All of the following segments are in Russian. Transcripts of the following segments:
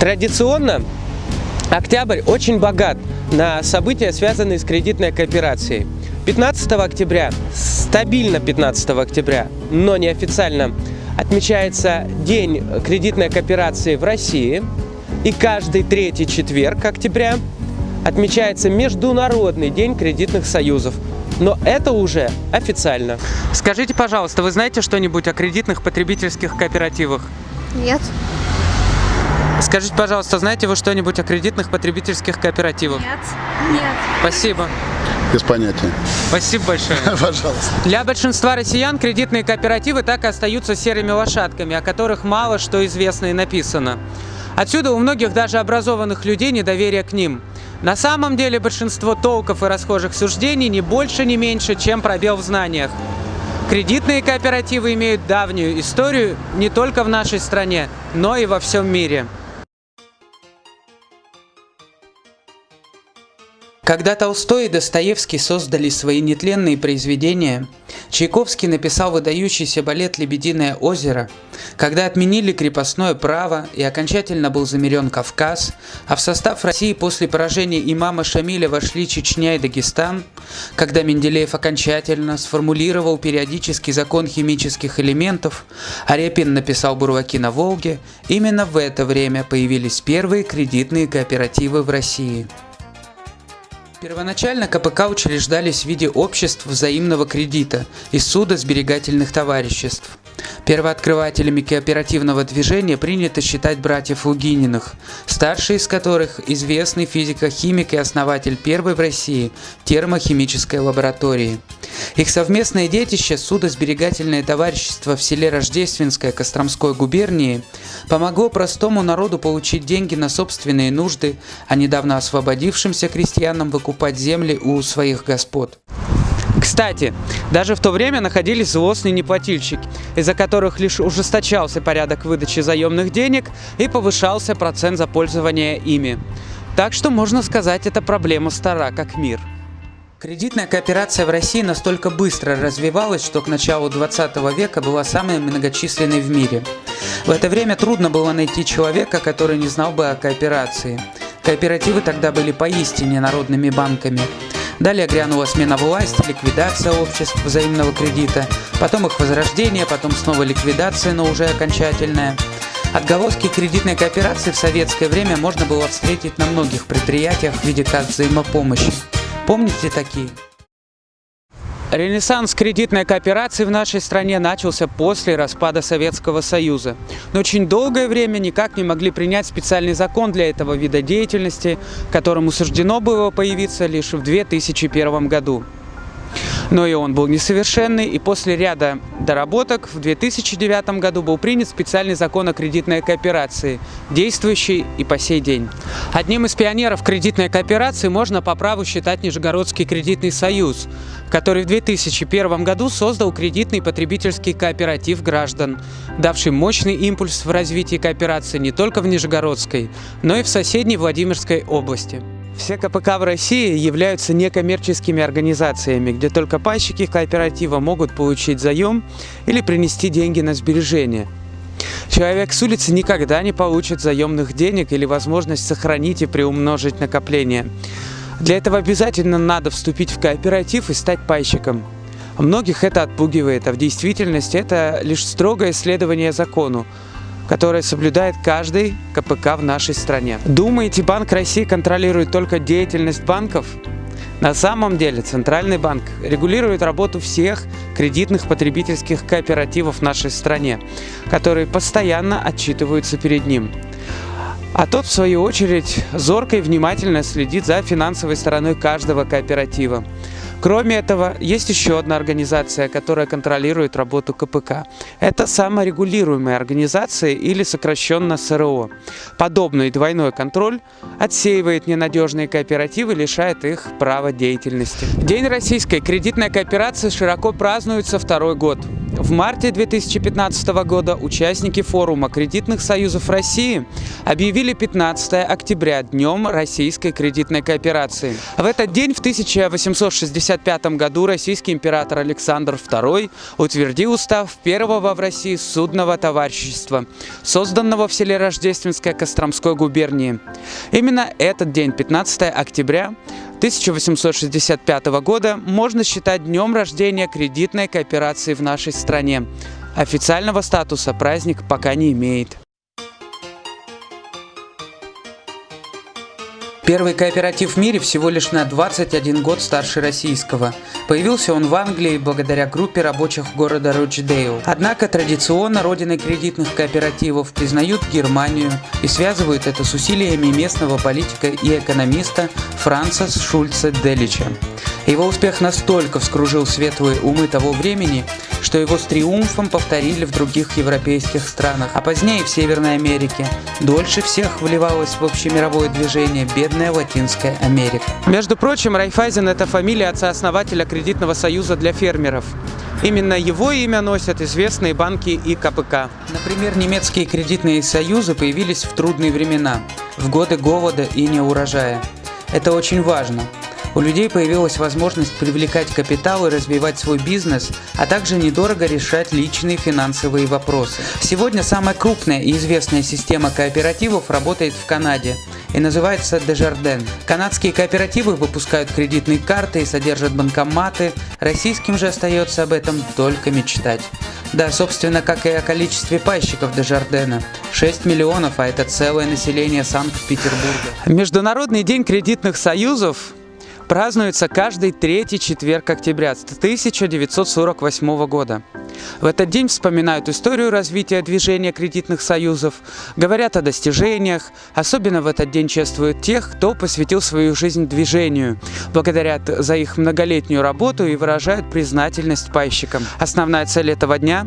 Традиционно октябрь очень богат на события, связанные с кредитной кооперацией. 15 октября, стабильно 15 октября, но неофициально, отмечается День кредитной кооперации в России. И каждый третий четверг октября отмечается Международный день кредитных союзов. Но это уже официально. Скажите, пожалуйста, вы знаете что-нибудь о кредитных потребительских кооперативах? Нет. Скажите, пожалуйста, знаете вы что-нибудь о кредитных потребительских кооперативах? Нет. Нет. Спасибо. Без понятия. Спасибо большое. Пожалуйста. Для большинства россиян кредитные кооперативы так и остаются серыми лошадками, о которых мало что известно и написано. Отсюда у многих даже образованных людей недоверие к ним. На самом деле большинство толков и расхожих суждений не больше, не меньше, чем пробел в знаниях. Кредитные кооперативы имеют давнюю историю не только в нашей стране, но и во всем мире. Когда Толстой и Достоевский создали свои нетленные произведения, Чайковский написал выдающийся балет «Лебединое озеро», когда отменили крепостное право и окончательно был замерен Кавказ, а в состав России после поражения имама Шамиля вошли Чечня и Дагестан, когда Менделеев окончательно сформулировал периодический закон химических элементов, а Репин написал «Бурлаки на Волге», именно в это время появились первые кредитные кооперативы в России. Первоначально КПК учреждались в виде обществ взаимного кредита и суда сберегательных товариществ. Первооткрывателями кооперативного движения принято считать братьев Лугининых, старший из которых – известный физико-химик и основатель первой в России термохимической лаборатории. Их совместное детище – судосберегательное товарищество в селе Рождественское Костромской губернии помогло простому народу получить деньги на собственные нужды, а недавно освободившимся крестьянам выкупать земли у своих господ. Кстати, даже в то время находились злостные неплательщики, из-за которых лишь ужесточался порядок выдачи заемных денег и повышался процент за пользование ими. Так что можно сказать, эта проблема стара как мир. Кредитная кооперация в России настолько быстро развивалась, что к началу 20 века была самой многочисленной в мире. В это время трудно было найти человека, который не знал бы о кооперации. Кооперативы тогда были поистине народными банками. Далее грянула смена власти, ликвидация обществ взаимного кредита, потом их возрождение, потом снова ликвидация, но уже окончательная. Отголоски кредитной кооперации в советское время можно было встретить на многих предприятиях в виде карт взаимопомощи. Помните такие? Ренессанс кредитной кооперации в нашей стране начался после распада Советского Союза. Но очень долгое время никак не могли принять специальный закон для этого вида деятельности, которому суждено было появиться лишь в 2001 году. Но и он был несовершенный, и после ряда доработок в 2009 году был принят специальный закон о кредитной кооперации, действующий и по сей день. Одним из пионеров кредитной кооперации можно по праву считать Нижегородский кредитный союз, который в 2001 году создал кредитный потребительский кооператив граждан, давший мощный импульс в развитии кооперации не только в Нижегородской, но и в соседней Владимирской области. Все КПК в России являются некоммерческими организациями, где только пайщики кооператива могут получить заем или принести деньги на сбережение. Человек с улицы никогда не получит заемных денег или возможность сохранить и приумножить накопление. Для этого обязательно надо вступить в кооператив и стать пайщиком. Многих это отпугивает, а в действительности это лишь строгое следование закону, которое соблюдает каждый КПК в нашей стране. Думаете, Банк России контролирует только деятельность банков? На самом деле Центральный банк регулирует работу всех кредитных потребительских кооперативов в нашей стране, которые постоянно отчитываются перед ним. А тот, в свою очередь, зорко и внимательно следит за финансовой стороной каждого кооператива. Кроме этого, есть еще одна организация, которая контролирует работу КПК. Это саморегулируемая организация или сокращенно СРО. Подобный двойной контроль отсеивает ненадежные кооперативы, лишает их права деятельности. День российской кредитной кооперации широко празднуется второй год. В марте 2015 года участники форума кредитных союзов России объявили 15 октября Днем российской кредитной кооперации. В этот день в 1865 году российский император Александр II утвердил устав первого в России судного товарищества, созданного в селе Рождественское Костромской губернии. Именно этот день, 15 октября, 1865 года можно считать днем рождения кредитной кооперации в нашей стране. Официального статуса праздник пока не имеет. Первый кооператив в мире всего лишь на 21 год старше российского. Появился он в Англии благодаря группе рабочих города Рочдейл. Однако традиционно родиной кредитных кооперативов признают Германию и связывают это с усилиями местного политика и экономиста Франца Шульца Делича. Его успех настолько вскружил светлые умы того времени, что его с триумфом повторили в других европейских странах, а позднее в Северной Америке. Дольше всех вливалось в общемировое движение бедная Латинская Америка. Между прочим, Райфайзен – это фамилия отца-основателя кредитного союза для фермеров. Именно его имя носят известные банки и КПК. Например, немецкие кредитные союзы появились в трудные времена, в годы голода и неурожая. Это очень важно – у людей появилась возможность привлекать капитал и развивать свой бизнес, а также недорого решать личные финансовые вопросы. Сегодня самая крупная и известная система кооперативов работает в Канаде и называется Desjardins. Канадские кооперативы выпускают кредитные карты и содержат банкоматы, российским же остается об этом только мечтать. Да, собственно, как и о количестве пайщиков Дежардена. 6 миллионов, а это целое население Санкт-Петербурга. Международный день кредитных союзов празднуется каждый третий четверг октября 1948 года. В этот день вспоминают историю развития движения кредитных союзов, говорят о достижениях, особенно в этот день чествуют тех, кто посвятил свою жизнь движению, благодарят за их многолетнюю работу и выражают признательность пайщикам. Основная цель этого дня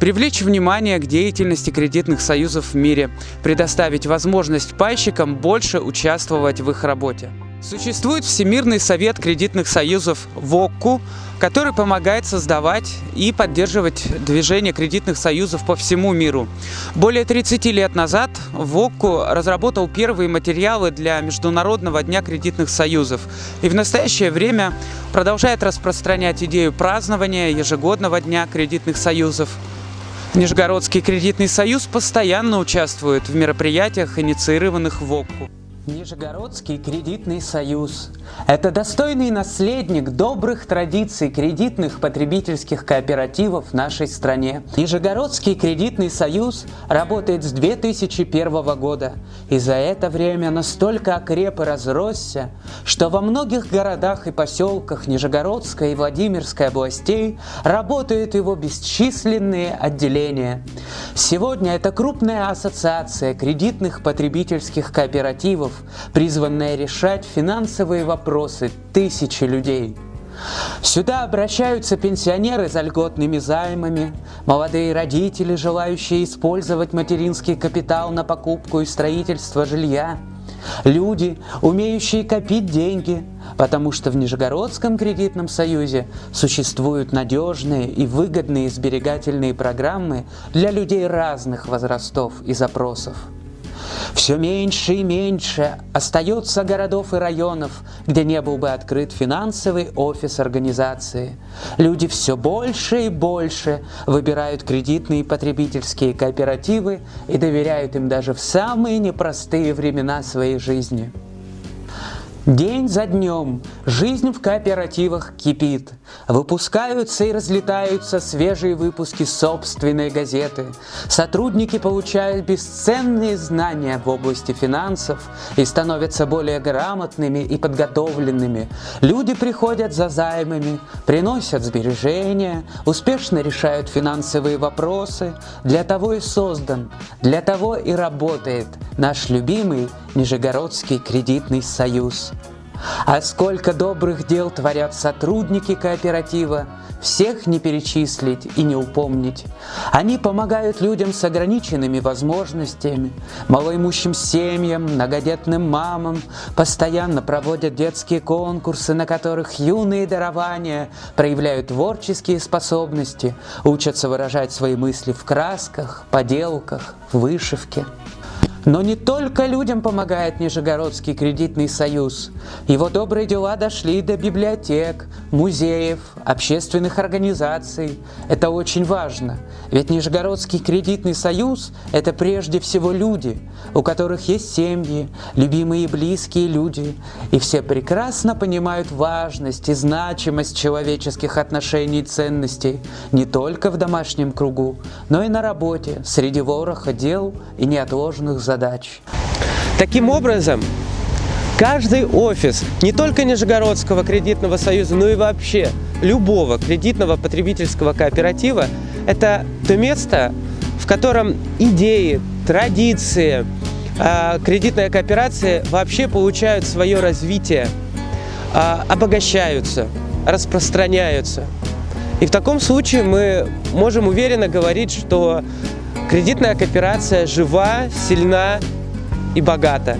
Привлечь внимание к деятельности кредитных союзов в мире, предоставить возможность пайщикам больше участвовать в их работе. Существует Всемирный совет кредитных союзов ВОККУ, который помогает создавать и поддерживать движение кредитных союзов по всему миру. Более 30 лет назад ВОККУ разработал первые материалы для Международного дня кредитных союзов и в настоящее время продолжает распространять идею празднования ежегодного дня кредитных союзов. Нижегородский кредитный союз постоянно участвует в мероприятиях, инициированных ВОККУ. Нижегородский кредитный союз – это достойный наследник добрых традиций кредитных потребительских кооперативов в нашей стране. Нижегородский кредитный союз работает с 2001 года и за это время настолько окреп и разросся, что во многих городах и поселках Нижегородской и Владимирской областей работают его бесчисленные отделения. Сегодня это крупная ассоциация кредитных потребительских кооперативов, призванная решать финансовые вопросы тысячи людей. Сюда обращаются пенсионеры за льготными займами, молодые родители, желающие использовать материнский капитал на покупку и строительство жилья, люди, умеющие копить деньги, потому что в Нижегородском кредитном союзе существуют надежные и выгодные сберегательные программы для людей разных возрастов и запросов. Все меньше и меньше остается городов и районов, где не был бы открыт финансовый офис организации. Люди все больше и больше выбирают кредитные потребительские кооперативы и доверяют им даже в самые непростые времена своей жизни. День за днем жизнь в кооперативах кипит. Выпускаются и разлетаются свежие выпуски собственной газеты. Сотрудники получают бесценные знания в области финансов и становятся более грамотными и подготовленными. Люди приходят за займами, приносят сбережения, успешно решают финансовые вопросы. Для того и создан, для того и работает наш любимый Нижегородский кредитный союз. А сколько добрых дел творят сотрудники кооператива, всех не перечислить и не упомнить. Они помогают людям с ограниченными возможностями, малоимущим семьям, многодетным мамам, постоянно проводят детские конкурсы, на которых юные дарования проявляют творческие способности, учатся выражать свои мысли в красках, поделках, вышивке. Но не только людям помогает Нижегородский кредитный союз. Его добрые дела дошли до библиотек, музеев, общественных организаций. Это очень важно. Ведь Нижегородский кредитный союз – это прежде всего люди, у которых есть семьи, любимые и близкие люди. И все прекрасно понимают важность и значимость человеческих отношений и ценностей не только в домашнем кругу, но и на работе, среди вороха дел и неотложных задач задач. Таким образом, каждый офис не только Нижегородского кредитного союза, но и вообще любого кредитного потребительского кооператива – это то место, в котором идеи, традиции, а, кредитная кооперация вообще получают свое развитие, а, обогащаются, распространяются. И в таком случае мы можем уверенно говорить, что Кредитная кооперация жива, сильна и богата.